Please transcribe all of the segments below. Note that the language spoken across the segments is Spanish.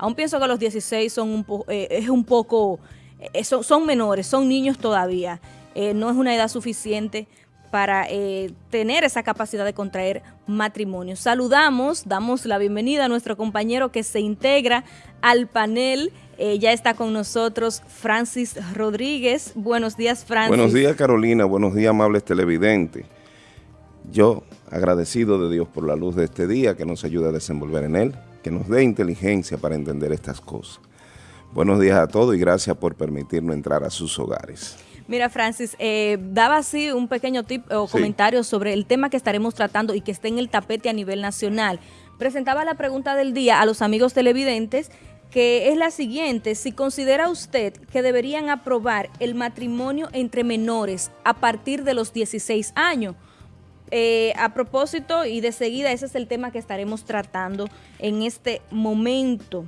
Aún pienso que los 16 son un eh, es un poco, eh, son, son, menores, son niños todavía. Eh, no es una edad suficiente para tener esa capacidad de contraer matrimonio. Saludamos, damos la bienvenida a nuestro compañero que se integra al panel. ya está con nosotros Francis Rodríguez. Buenos días, Francis. Buenos días, Carolina. Buenos días, amables televidentes. Yo, agradecido de Dios por la luz de este día que nos ayuda a desenvolver en él, que nos dé inteligencia para entender estas cosas. Buenos días a todos y gracias por permitirnos entrar a sus hogares. Mira, Francis, eh, daba así un pequeño tip o comentario sobre el tema que estaremos tratando y que está en el tapete a nivel nacional. Presentaba la pregunta del día a los amigos televidentes que es la siguiente, si considera usted que deberían aprobar el matrimonio entre menores a partir de los 16 años, eh, a propósito y de seguida, ese es el tema que estaremos tratando en este momento.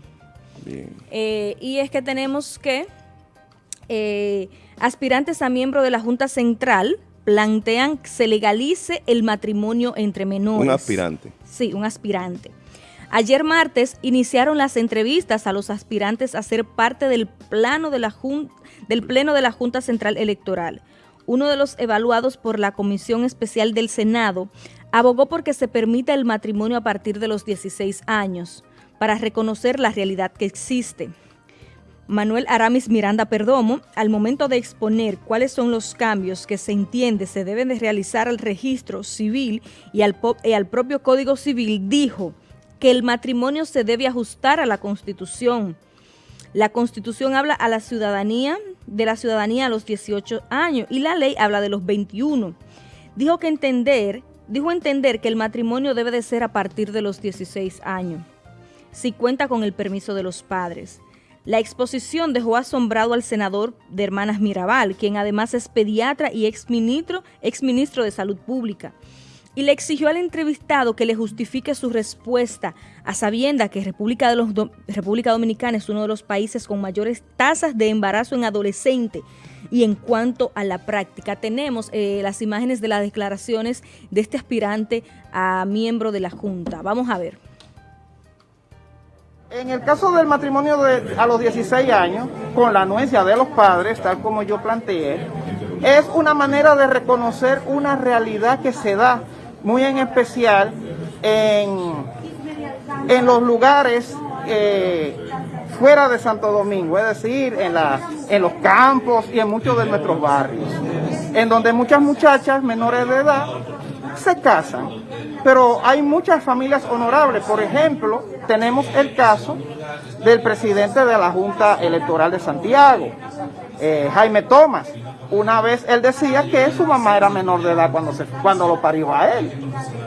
Eh, y es que tenemos que eh, aspirantes a miembro de la Junta Central plantean que se legalice el matrimonio entre menores. Un aspirante. Sí, un aspirante. Ayer martes iniciaron las entrevistas a los aspirantes a ser parte del, plano de la del Pleno de la Junta Central Electoral uno de los evaluados por la Comisión Especial del Senado, abogó porque se permita el matrimonio a partir de los 16 años, para reconocer la realidad que existe. Manuel Aramis Miranda Perdomo, al momento de exponer cuáles son los cambios que se entiende se deben de realizar al registro civil y al, y al propio Código Civil, dijo que el matrimonio se debe ajustar a la Constitución, la Constitución habla a la ciudadanía, de la ciudadanía a los 18 años y la ley habla de los 21. Dijo que entender, dijo entender que el matrimonio debe de ser a partir de los 16 años, si cuenta con el permiso de los padres. La exposición dejó asombrado al senador de Hermanas Mirabal, quien además es pediatra y exministro, exministro de Salud Pública y le exigió al entrevistado que le justifique su respuesta a sabienda que República, Dominicana es uno de los países con mayores tasas de embarazo en adolescente. Y en cuanto a la práctica, tenemos eh, las imágenes de las declaraciones de este aspirante a miembro de la Junta. Vamos a ver. En el caso del matrimonio de, a los 16 años, con la anuencia de los padres, tal como yo planteé, es una manera de reconocer una realidad que se da muy en especial en, en los lugares eh, fuera de Santo Domingo, es decir, en, la, en los campos y en muchos de nuestros barrios, en donde muchas muchachas menores de edad se casan. Pero hay muchas familias honorables. Por ejemplo, tenemos el caso del presidente de la Junta Electoral de Santiago, eh, Jaime Tomás, una vez él decía que su mamá era menor de edad cuando, cuando lo parió a él.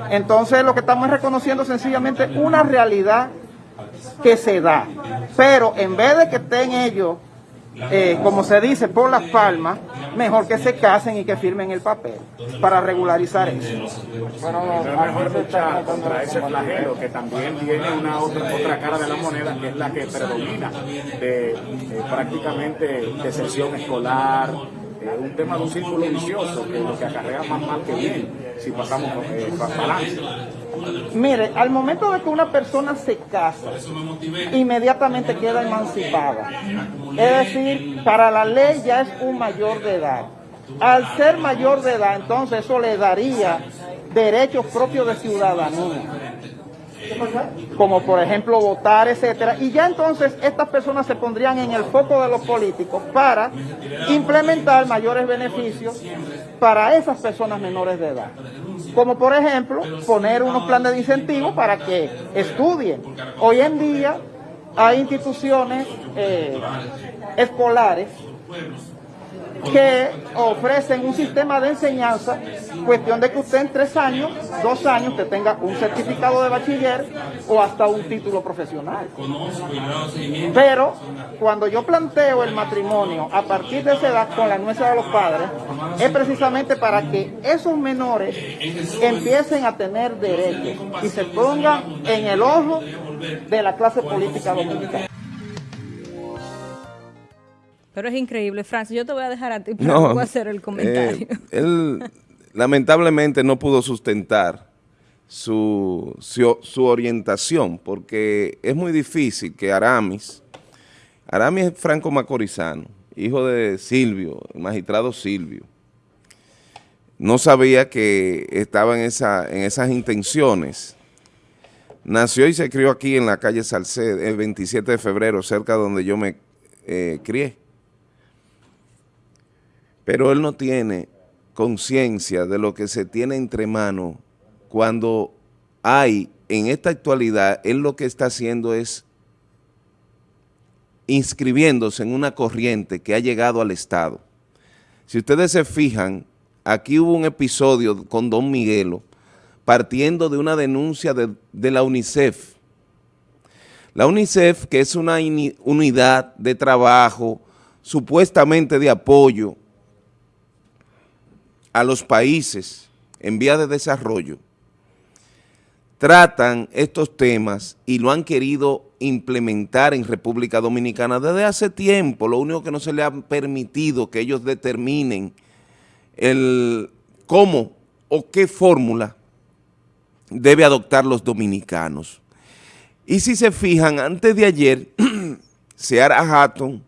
Entonces lo que estamos reconociendo sencillamente una realidad que se da. Pero en vez de que estén ellos, eh, como se dice, por las palmas, mejor que se casen y que firmen el papel para regularizar eso. Bueno, mejor luchar contra ese flagelo que también tiene una otra, otra cara de la moneda que es la que predomina de eh, prácticamente de sesión escolar, un tema de un círculo vicioso que lo que acarrea más mal que bien si pasamos eh, balance. Mire, al momento de que una persona se casa, inmediatamente queda emancipada. Es decir, para la ley ya es un mayor de edad. Al ser mayor de edad, entonces eso le daría derechos propios de ciudadanía como por ejemplo votar, etcétera, y ya entonces estas personas se pondrían en el foco de los políticos para implementar mayores beneficios para esas personas menores de edad. Como por ejemplo, poner unos planes de incentivo para que estudien. Hoy en día hay instituciones eh, escolares que ofrecen un sistema de enseñanza, cuestión de que usted en tres años, dos años, usted tenga un certificado de bachiller o hasta un título profesional. Pero cuando yo planteo el matrimonio a partir de esa edad con la anuencia de los padres, es precisamente para que esos menores empiecen a tener derechos y se pongan en el ojo de la clase política dominicana. Pero es increíble, Francis. Yo te voy a dejar a ti para no, hacer el comentario. Eh, él lamentablemente no pudo sustentar su, su, orientación, porque es muy difícil que Aramis, Aramis es franco macorizano, hijo de Silvio, el magistrado Silvio, no sabía que estaba en, esa, en esas intenciones. Nació y se crió aquí en la calle Salced, el 27 de febrero, cerca de donde yo me eh, crié. Pero él no tiene conciencia de lo que se tiene entre manos cuando hay en esta actualidad, él lo que está haciendo es inscribiéndose en una corriente que ha llegado al Estado. Si ustedes se fijan, aquí hubo un episodio con Don Miguelo partiendo de una denuncia de, de la UNICEF. La UNICEF, que es una unidad de trabajo supuestamente de apoyo a los países en vía de desarrollo, tratan estos temas y lo han querido implementar en República Dominicana desde hace tiempo. Lo único que no se le ha permitido que ellos determinen el cómo o qué fórmula debe adoptar los dominicanos. Y si se fijan, antes de ayer, Seara Hatton,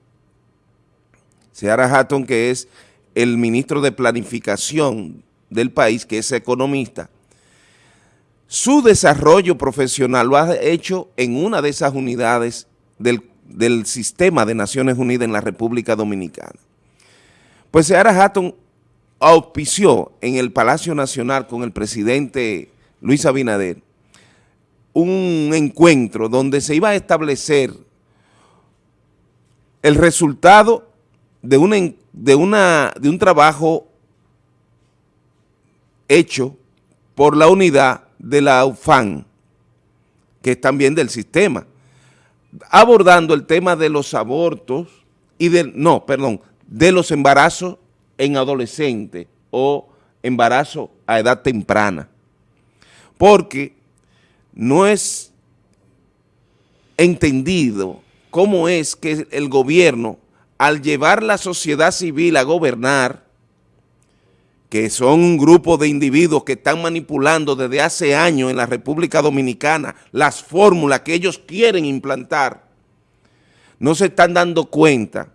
Seara Hatton que es el ministro de Planificación del país, que es economista, su desarrollo profesional lo ha hecho en una de esas unidades del, sistema de Naciones Unidas en la República Dominicana. Pues Seara Hatton auspició en el Palacio Nacional con el presidente Luis Abinader un encuentro donde se iba a establecer el resultado de una de, una, de un trabajo hecho por la unidad de la UFAN, que es también del sistema, abordando el tema de los abortos y de, no, perdón, de los embarazos en adolescentes o embarazo a edad temprana. Porque no es entendido cómo es que el gobierno al llevar la sociedad civil a gobernar, que son un grupo de individuos que están manipulando desde hace años en la República Dominicana las fórmulas que ellos quieren implantar, no se están dando cuenta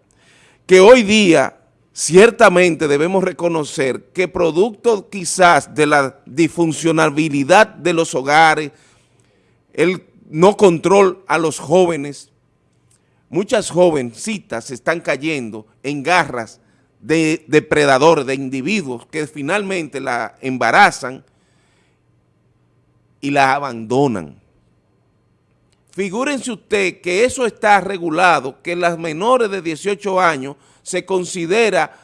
que hoy día ciertamente debemos reconocer que producto quizás de la disfuncionabilidad de los hogares, el no control a los jóvenes, muchas jovencitas están cayendo en garras de depredadores, de individuos que finalmente la embarazan y la abandonan. Figúrense usted que eso está regulado, que las menores de 18 años se considera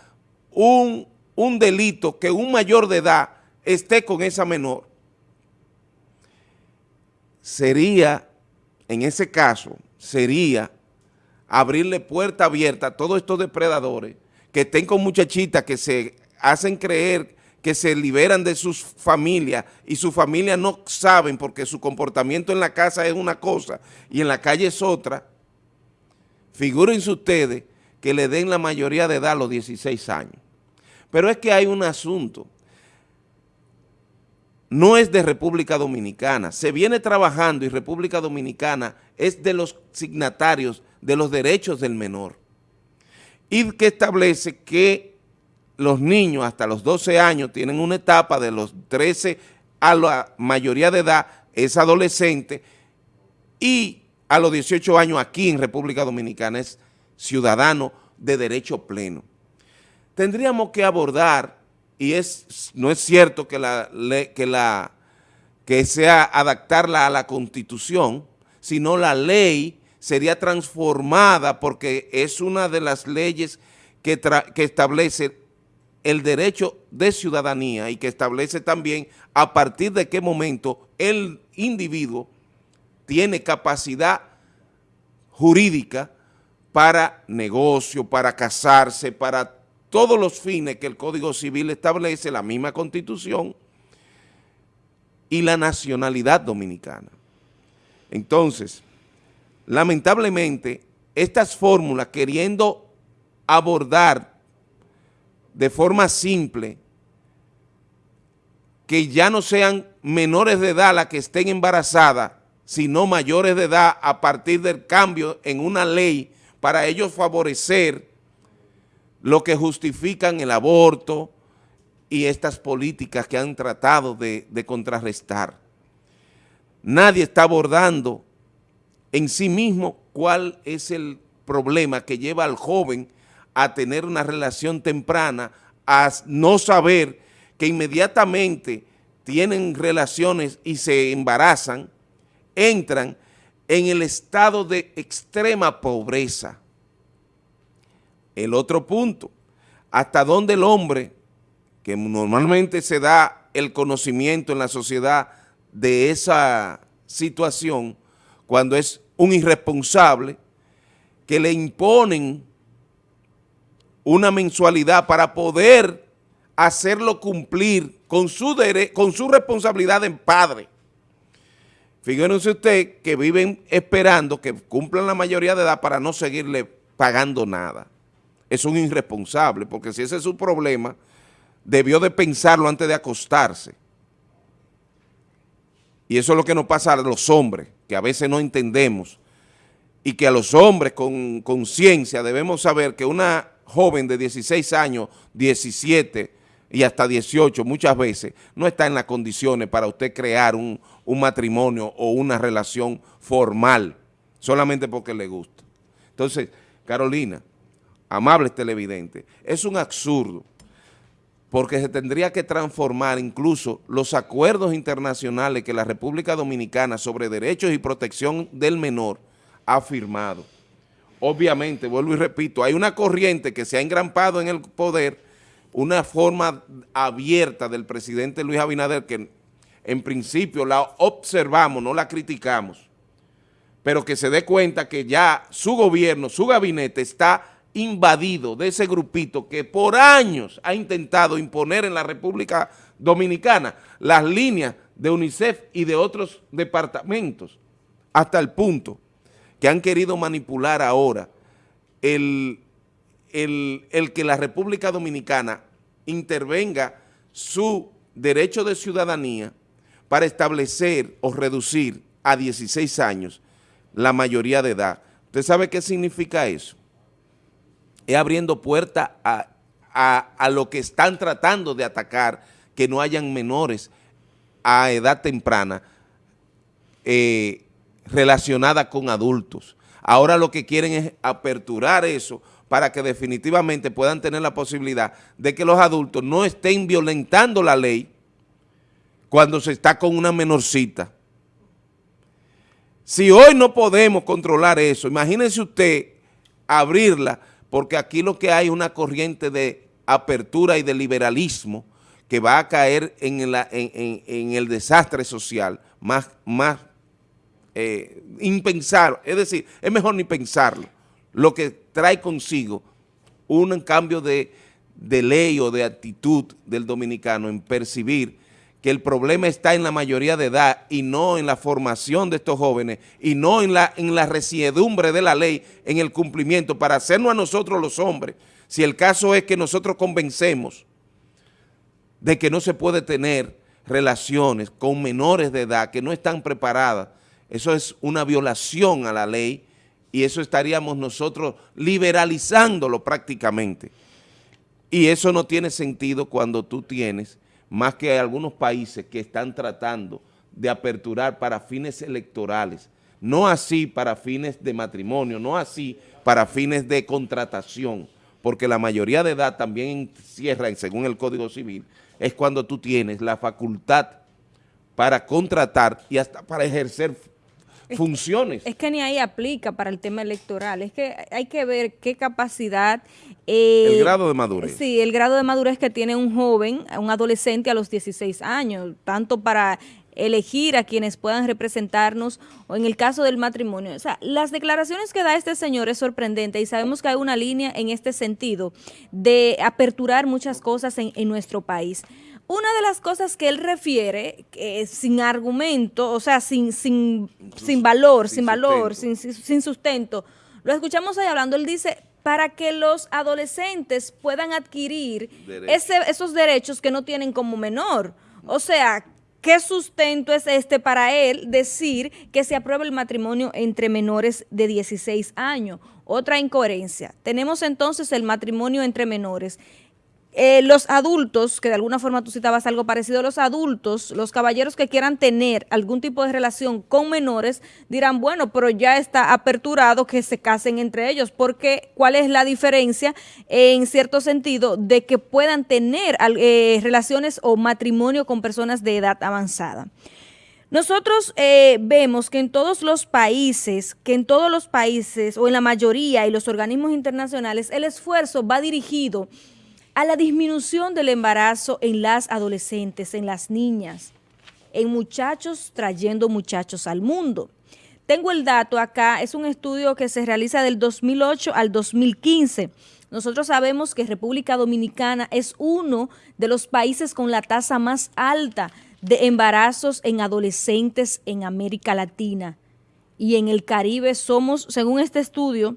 un, un delito que un mayor de edad esté con esa menor. Sería, en ese caso, sería abrirle puerta abierta a todos estos depredadores que estén con muchachitas que se hacen creer que se liberan de sus familias y sus familias no saben porque su comportamiento en la casa es una cosa y en la calle es otra, figúrense ustedes que le den la mayoría de edad a los 16 años. Pero es que hay un asunto, no es de República Dominicana, se viene trabajando y República Dominicana es de los signatarios de los derechos del menor y que establece que los niños hasta los 12 años tienen una etapa de los 13 a la mayoría de edad, es adolescente, y a los 18 años aquí en República Dominicana es ciudadano de derecho pleno. Tendríamos que abordar, y es no es cierto que, la, que, la, que sea adaptarla a la Constitución, sino la ley sería transformada porque es una de las leyes que, establece el derecho de ciudadanía y que establece también a partir de qué momento el individuo tiene capacidad jurídica para negocio, para casarse, para todos los fines que el Código Civil establece, la misma Constitución y la nacionalidad dominicana. Entonces, lamentablemente, estas fórmulas queriendo abordar de forma simple que ya no sean menores de edad las que estén embarazadas, sino mayores de edad a partir del cambio en una ley para ellos favorecer lo que justifican el aborto y estas políticas que han tratado de, de contrarrestar. Nadie está abordando en sí mismo cuál es el problema que lleva al joven a tener una relación temprana, a no saber que inmediatamente tienen relaciones y se embarazan, entran en el estado de extrema pobreza. El otro punto, hasta dónde el hombre, que normalmente se da el conocimiento en la sociedad de esa situación, cuando es un irresponsable, que le imponen una mensualidad para poder hacerlo cumplir con su, con su responsabilidad en padre. Fíjense usted que viven esperando que cumplan la mayoría de edad para no seguirle pagando nada. Es un irresponsable, porque si ese es su problema, debió de pensarlo antes de acostarse. Y eso es lo que nos pasa a los hombres, que a veces no entendemos, y que a los hombres con conciencia debemos saber que una joven de 16 años, 17 y hasta 18 muchas veces, no está en las condiciones para usted crear un, un matrimonio o una relación formal, solamente porque le gusta. Entonces, Carolina, amables televidentes, es un absurdo porque se tendría que transformar incluso los acuerdos internacionales que la República Dominicana sobre derechos y protección del menor ha firmado. Obviamente, vuelvo y repito, hay una corriente que se ha engrampado en el poder, una forma abierta del presidente Luis Abinader que en principio la observamos, no la criticamos, pero que se dé cuenta que ya su gobierno, su gabinete está invadido de ese grupito que por años ha intentado imponer en la República Dominicana las líneas de UNICEF y de otros departamentos, hasta el punto que han querido manipular ahora el, el que la República Dominicana intervenga su derecho de ciudadanía para establecer o reducir a 16 años la mayoría de edad. ¿Usted sabe qué significa eso? Es abriendo puerta a, lo que están tratando de atacar, que no hayan menores a edad temprana eh, relacionada con adultos. Ahora lo que quieren es aperturar eso para que definitivamente puedan tener la posibilidad de que los adultos no estén violentando la ley cuando se está con una menorcita. Si hoy no podemos controlar eso, imagínense usted abrirla porque aquí lo que hay es una corriente de apertura y de liberalismo que va a caer en, el desastre social más, más eh. Es decir, es mejor ni pensarlo. Lo que trae consigo un cambio de ley o de actitud del dominicano en percibir que el problema está en la mayoría de edad y no en la formación de estos jóvenes y no en la, en la resiedumbre de la ley, en el cumplimiento, para hacernos a nosotros los hombres. Si el caso es que nosotros convencemos de que no se puede tener relaciones con menores de edad que no están preparadas, eso es una violación a la ley y eso estaríamos nosotros liberalizándolo prácticamente. Y eso no tiene sentido cuando tú tienes más que algunos países que están tratando de aperturar para fines electorales, no así para fines de matrimonio, no así para fines de contratación, porque la mayoría de edad también cierra, según el Código Civil, es cuando tú tienes la facultad para contratar y hasta para ejercer funciones. Es que ni ahí aplica para el tema electoral, es que hay que ver qué capacidad... Eh, el grado de madurez. Sí, el grado de madurez que tiene un joven, un adolescente a los 16 años, tanto para elegir a quienes puedan representarnos o en el caso del matrimonio. O sea, las declaraciones que da este señor es sorprendente y sabemos que hay una línea en este sentido de aperturar muchas cosas en, en nuestro país. Una de las cosas que él refiere, que sin argumento, o sea, sin, sin, sin valor, sin, valor, sin, sin, sustento, lo escuchamos ahí hablando, él dice, para que los adolescentes puedan adquirir ese, esos derechos que no tienen como menor. O sea, ¿Qué sustento es este para él decir que se aprueba el matrimonio entre menores de 16 años? Otra incoherencia. Tenemos entonces el matrimonio entre menores. Eh, los adultos, que de alguna forma tú citabas algo parecido, los adultos, los caballeros que quieran tener algún tipo de relación con menores, dirán, bueno, pero ya está aperturado que se casen entre ellos, porque ¿cuál es la diferencia en cierto sentido de que puedan tener eh, relaciones o matrimonio con personas de edad avanzada? Nosotros eh, vemos que en todos los países, que en todos los países o en la mayoría y los organismos internacionales, el esfuerzo va dirigido a la disminución del embarazo en las adolescentes, en las niñas, en muchachos trayendo muchachos al mundo. Tengo el dato acá, es un estudio que se realiza del 2008 al 2015. Nosotros sabemos que República Dominicana es uno de los países con la tasa más alta de embarazos en adolescentes en América Latina. Y en el Caribe somos, según este estudio,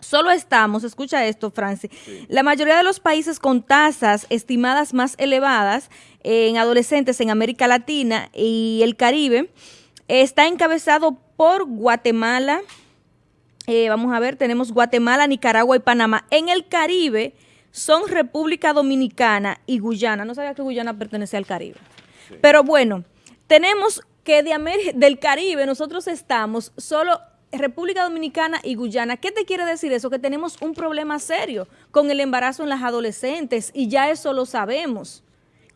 Solo estamos, escucha esto, Francis, la mayoría de los países con tasas estimadas más elevadas en adolescentes en América Latina y el Caribe está encabezado por Guatemala, eh, vamos a ver, tenemos Guatemala, Nicaragua y Panamá. En el Caribe son República Dominicana y Guyana. No sabía que Guyana pertenece al Caribe. Pero bueno, tenemos que de del Caribe nosotros estamos solo República Dominicana y Guyana. ¿Qué te quiere decir eso? Que tenemos un problema serio con el embarazo en las adolescentes y ya eso lo sabemos.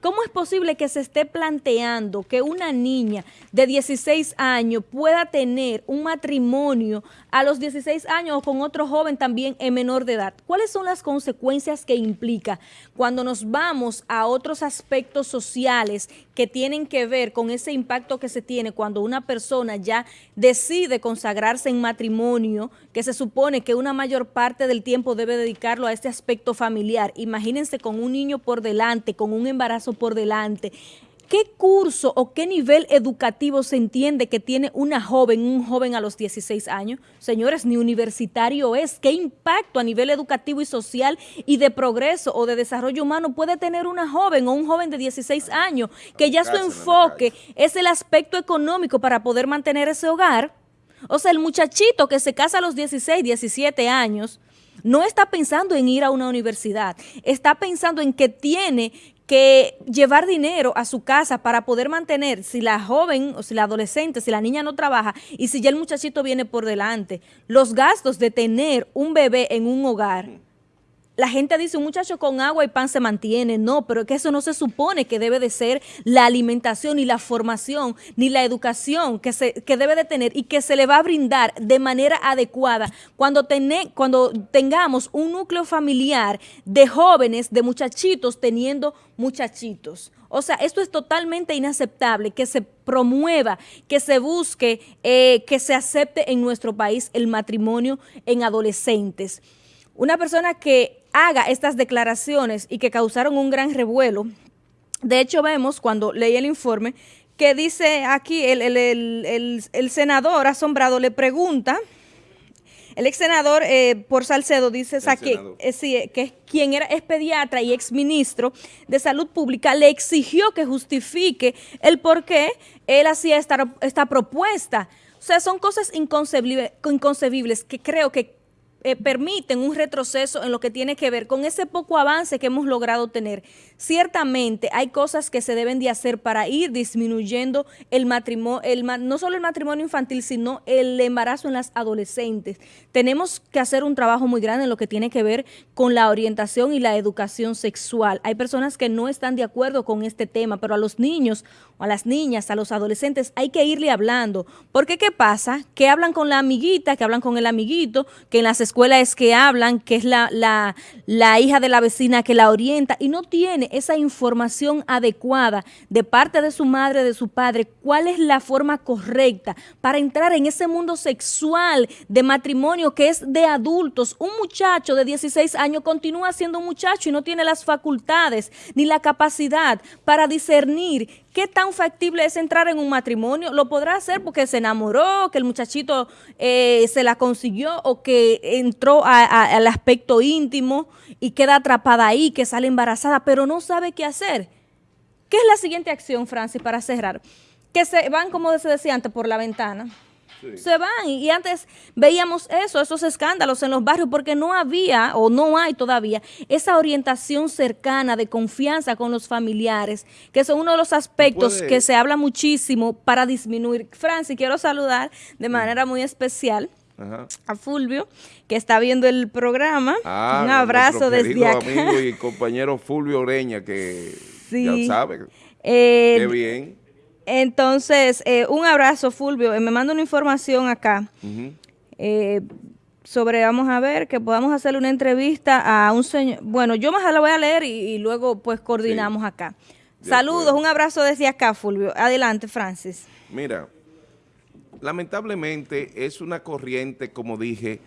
¿Cómo es posible que se esté planteando que una niña de 16 años pueda tener un matrimonio a los 16 años o con otro joven también en menor de edad? ¿Cuáles son las consecuencias que implica cuando nos vamos a otros aspectos sociales que tienen que ver con ese impacto que se tiene cuando una persona ya decide consagrarse en matrimonio, que se supone que una mayor parte del tiempo debe dedicarlo a este aspecto familiar? Imagínense con un niño por delante, con un embarazo por delante. ¿Qué curso o qué nivel educativo se entiende que tiene una joven, un joven a los 16 años? Señores, ni universitario es. ¿Qué impacto a nivel educativo y social y de progreso o de desarrollo humano puede tener una joven o un joven de 16 años que ya su enfoque es el aspecto económico para poder mantener ese hogar? O sea, el muchachito que se casa a los 16, 17 años, no está pensando en ir a una universidad, está pensando en que tiene que llevar dinero a su casa para poder mantener, si la joven o si la adolescente, si la niña no trabaja y si ya el muchachito viene por delante, los gastos de tener un bebé en un hogar la gente dice, un muchacho con agua y pan se mantiene. No, pero es que eso no se supone que debe de ser la alimentación, ni la formación, ni la educación que, se, que debe de tener y que se le va a brindar de manera adecuada cuando, cuando tengamos un núcleo familiar de jóvenes, de muchachitos teniendo muchachitos. O sea, esto es totalmente inaceptable, que se promueva, que se busque, eh, que se acepte en nuestro país el matrimonio en adolescentes. Una persona que haga estas declaraciones y que causaron un gran revuelo, de hecho vemos cuando leí el informe que dice aquí el, senador asombrado le pregunta, el ex senador eh, por Salcedo dice que, eh, que quien era es pediatra y ex ministro de Salud Pública le exigió que justifique el por qué él hacía esta, esta propuesta. O sea, son cosas inconcebibles, inconcebibles que creo que eh, permiten un retroceso en lo que tiene que ver con ese poco avance que hemos logrado tener. Ciertamente hay cosas que se deben de hacer para ir disminuyendo el matrimonio, no solo el matrimonio infantil, sino el embarazo en las adolescentes. Tenemos que hacer un trabajo muy grande en lo que tiene que ver con la orientación y la educación sexual. Hay personas que no están de acuerdo con este tema, pero a los niños a las niñas, a los adolescentes, hay que irle hablando. Porque ¿qué pasa? Que hablan con la amiguita, que hablan con el amiguito, que en las escuela es que hablan, que es la, la, la hija de la vecina que la orienta y no tiene esa información adecuada de parte de su madre, de su padre, cuál es la forma correcta para entrar en ese mundo sexual de matrimonio que es de adultos. Un muchacho de 16 años continúa siendo un muchacho y no tiene las facultades ni la capacidad para discernir ¿Qué tan factible es entrar en un matrimonio? Lo podrá hacer porque se enamoró, que el muchachito eh, se la consiguió o que entró al aspecto íntimo y queda atrapada ahí, que sale embarazada, pero no sabe qué hacer. ¿Qué es la siguiente acción, Francis, para cerrar? Que se van, como se decía antes, por la ventana. Se van y antes veíamos eso, esos escándalos en los barrios porque no había o no hay todavía esa orientación cercana de confianza con los familiares, que son uno de los aspectos que se habla muchísimo para disminuir. Francis, quiero saludar de manera muy especial a Fulvio, que está viendo el programa. Ah, Un abrazo desde acá. amigo y compañero Fulvio Oreña, que ya sabe. Eh, Qué bien. Entonces, eh, un abrazo, Fulvio. Eh, me manda una información acá sobre, vamos a ver, que podamos hacerle una entrevista a un señor. Bueno, yo más la voy a leer y, luego pues coordinamos acá. Saludos, un abrazo desde acá, Fulvio. Adelante, Francis. Mira, lamentablemente es una corriente, como dije,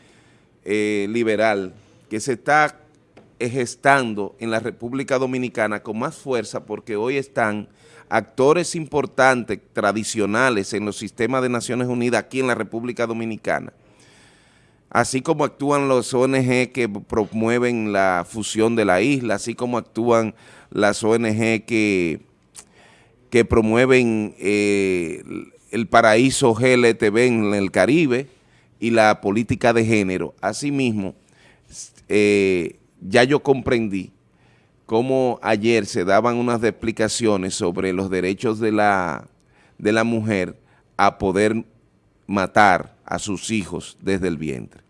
eh, liberal, que se está gestando en la República Dominicana con más fuerza porque hoy están actores importantes, tradicionales en los sistemas de Naciones Unidas aquí en la República Dominicana, así como actúan los ONG que promueven la fusión de la isla, así como actúan las ONG que, que promueven eh, el paraíso GLTV en el Caribe y la política de género. Asimismo, eh, ya yo comprendí cómo ayer se daban unas explicaciones sobre los derechos de la, de la mujer a poder matar a sus hijos desde el vientre.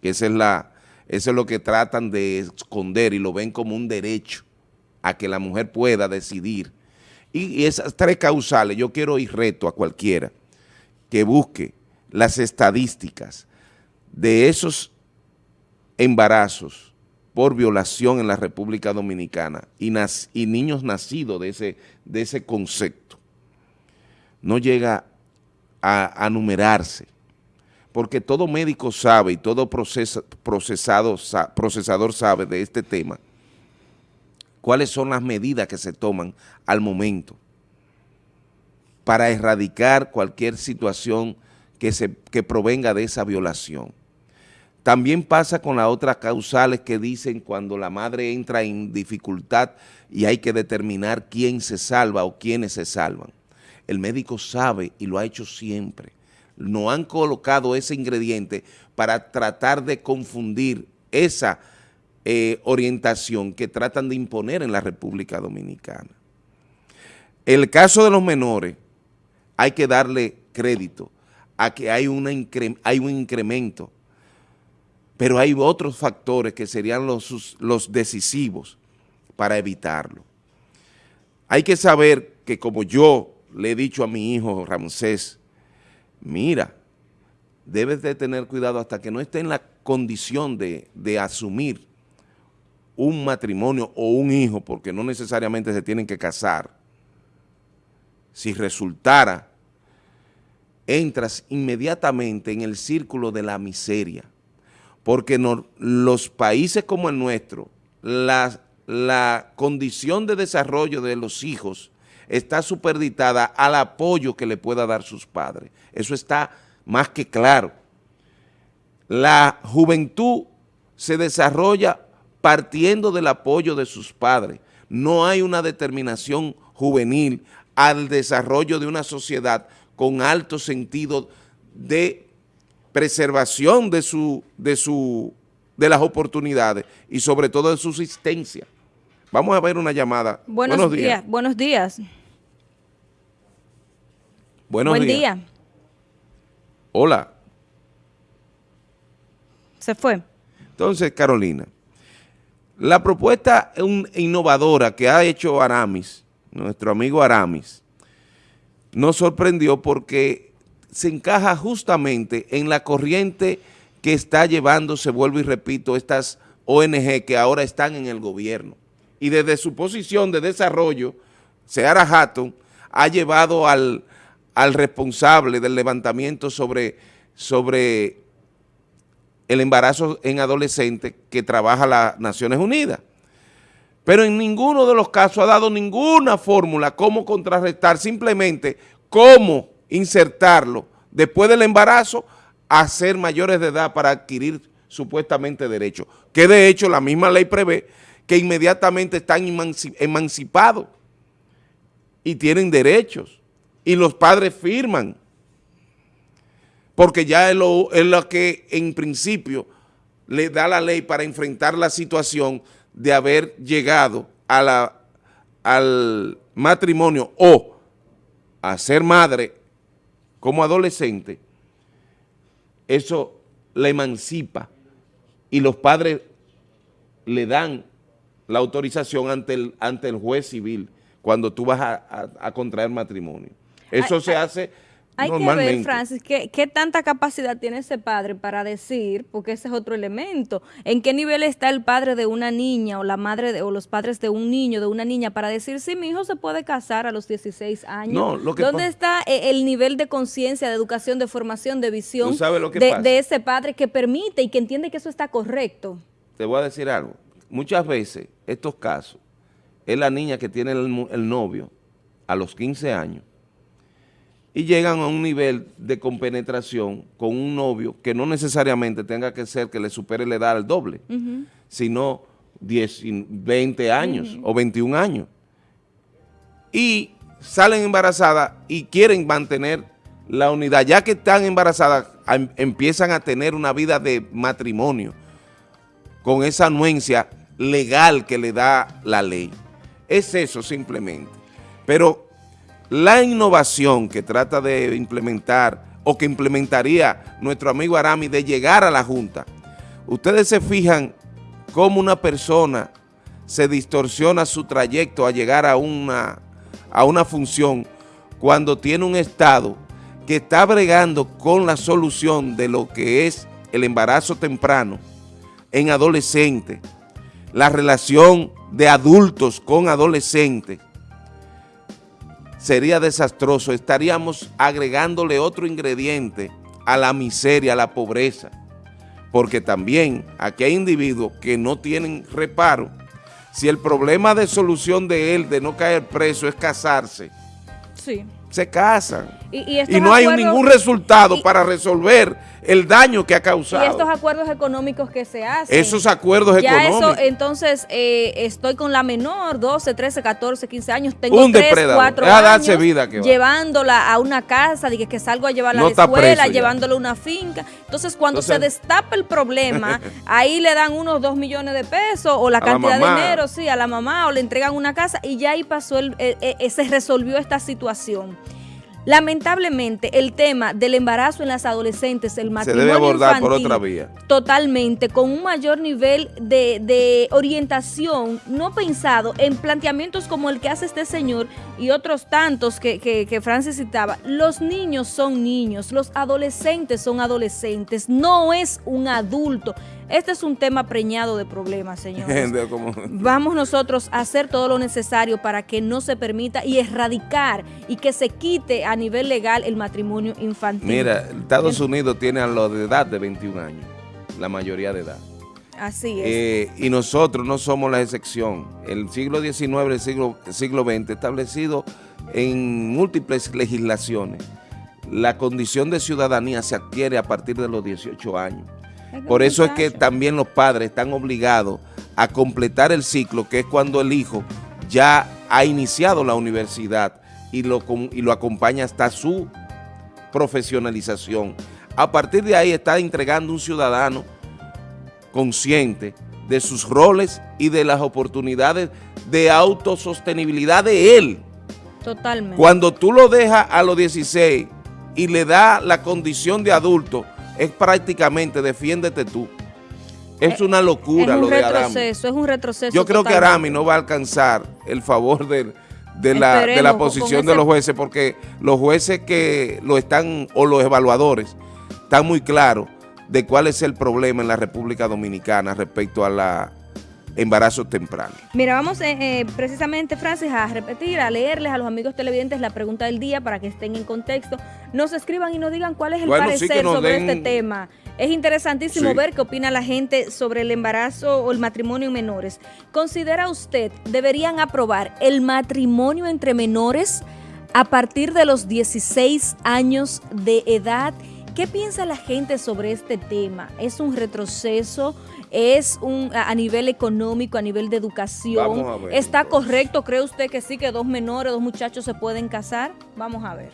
Esa es la, eso es lo que tratan de esconder y lo ven como un derecho a que la mujer pueda decidir y, esas tres causales, yo quiero ir reto a cualquiera que busque las estadísticas de esos embarazos por violación en la República Dominicana y, niños nacidos de ese, de ese concepto. No llega a, numerarse, porque todo médico sabe y todo procesado, procesador sabe de este tema, cuáles son las medidas que se toman al momento para erradicar cualquier situación que, se, que provenga de esa violación. También pasa con las otras causales que dicen cuando la madre entra en dificultad y hay que determinar quién se salva o quiénes se salvan. El médico sabe y lo ha hecho siempre. No han colocado ese ingrediente para tratar de confundir esa eh, orientación que tratan de imponer en la República Dominicana. El caso de los menores, hay que darle crédito a que hay, hay un incremento, pero hay otros factores que serían los, los decisivos para evitarlo. Hay que saber que como yo le he dicho a mi hijo Ramsés, mira, debes de tener cuidado hasta que no esté en la condición de, de asumir un matrimonio o un hijo, porque no necesariamente se tienen que casar, si resultara, entras inmediatamente en el círculo de la miseria, porque los países como el nuestro, la, la condición de desarrollo de los hijos está superditada al apoyo que le pueda dar sus padres. Eso está más que claro. La juventud se desarrolla partiendo del apoyo de sus padres. No hay una determinación juvenil al desarrollo de una sociedad con alto sentido de preservación de, su, de, su, de las oportunidades y sobre todo de su existencia. Vamos a ver una llamada. Buenos, días. Buenos días. Buenos Buen día. Hola. Se fue. Entonces, Carolina, la propuesta innovadora que ha hecho Aramis, nuestro amigo Aramis, nos sorprendió porque se encaja justamente en la corriente que está llevando, se vuelvo y repito, estas ONG que ahora están en el gobierno. Y desde su posición de desarrollo, Seara Hatton ha llevado al, al responsable del levantamiento sobre, sobre el embarazo en adolescentes que trabaja las Naciones Unidas. Pero en ninguno de los casos ha dado ninguna fórmula cómo contrarrestar, simplemente cómo insertarlo después del embarazo a ser mayores de edad para adquirir supuestamente derechos. Que de hecho la misma ley prevé que inmediatamente están emancipados y tienen derechos y los padres firman porque ya es lo, es lo que en principio le da la ley para enfrentar la situación de haber llegado a la, al matrimonio o a ser madre como adolescente, eso la emancipa y los padres le dan la autorización ante el, ante el juez civil cuando tú vas a, contraer matrimonio. Eso se hace hay que ver, Francis, ¿qué, tanta capacidad tiene ese padre para decir, porque ese es otro elemento, en qué nivel está el padre de una niña o la madre de, o los padres de un niño, de una niña, para decir, si mi hijo se puede casar a los 16 años. No, lo que ¿Dónde está eh, el nivel de conciencia, de educación, de formación, de visión de, ese padre que permite y que entiende que eso está correcto? Te voy a decir algo. Muchas veces, estos casos, es la niña que tiene el novio a los 15 años y llegan a un nivel de compenetración con un novio que no necesariamente tenga que ser que le supere la edad al doble, sino 10, 20 años o 21 años. Y salen embarazadas y quieren mantener la unidad. Ya que están embarazadas, em, empiezan a tener una vida de matrimonio con esa anuencia legal que le da la ley. Es eso simplemente. Pero la innovación que trata de implementar o que implementaría nuestro amigo Arami de llegar a la Junta, ustedes se fijan cómo una persona se distorsiona su trayecto a llegar a una, a una función cuando tiene un Estado que está bregando con la solución de lo que es el embarazo temprano en adolescentes, la relación de adultos con adolescentes, sería desastroso, estaríamos agregándole otro ingrediente a la miseria, a la pobreza, porque también aquí hay individuos que no tienen reparo, si el problema de solución de él, de no caer preso, es casarse, sí. Se casan. Y, no hay ningún resultado para resolver el daño que ha causado. Y estos acuerdos económicos que se hacen. Esos acuerdos ya económicos. Eso, entonces, eh, estoy con la menor, 12, 13, 14, 15 años, tengo Un 3, 4 años, vida llevándola a una casa, dije que salgo a llevarla a la escuela, llevándola a una finca. Entonces, cuando se destapa el problema, ahí le dan unos 2 millones de pesos o la cantidad de dinero, sí, a la mamá, o le entregan una casa y ya ahí pasó, el, eh, eh, se resolvió esta situación. Lamentablemente, el tema del embarazo en las adolescentes, el matrimonio Se debe abordar por otra vía. Totalmente, con un mayor nivel de, orientación, no pensado en planteamientos como el que hace este señor y otros tantos que, que, que Francis citaba. Los niños son niños, los adolescentes son adolescentes, no es un adulto. Este es un tema preñado de problemas, señores. Vamos nosotros a hacer todo lo necesario para que no se permita y erradicar y que se quite a nivel legal el matrimonio infantil. Mira, Estados Unidos tiene a los de edad de 21 años, la mayoría de edad. Así es. Eh, y nosotros no somos la excepción. El siglo XIX, el siglo, el siglo XX, establecido en múltiples legislaciones, la condición de ciudadanía se adquiere a partir de los 18 años. Por eso es que también los padres están obligados a completar el ciclo, que es cuando el hijo ya ha iniciado la universidad y lo, y lo acompaña hasta su profesionalización. A partir de ahí está entregando un ciudadano consciente de sus roles y de las oportunidades de autosostenibilidad de él. Totalmente. Cuando tú lo dejas a los 16 y le da la condición de adulto, es prácticamente defiéndete tú. Es eh, una locura lo de Arami. Es un retroceso. Yo creo que Arami no va a alcanzar el favor de, la, de la posición de los jueces porque los jueces que lo están, o los evaluadores, están muy claros de cuál es el problema en la República Dominicana respecto a la embarazo temprano. Mira, vamos eh, eh, precisamente, Francis, a repetir, a leerles a los amigos televidentes la pregunta del día para que estén en contexto. Nos escriban y nos digan cuál es el parecer sobre este tema. Es interesantísimo ver qué opina la gente sobre el embarazo o el matrimonio en menores. ¿Considera usted deberían aprobar el matrimonio entre menores a partir de los 16 años de edad? ¿Qué piensa la gente sobre este tema? ¿Es un retroceso? ¿Es un a nivel económico, a nivel de educación? ¿Está correcto? ¿Cree usted que sí, que dos menores, dos muchachos se pueden casar? Vamos a ver.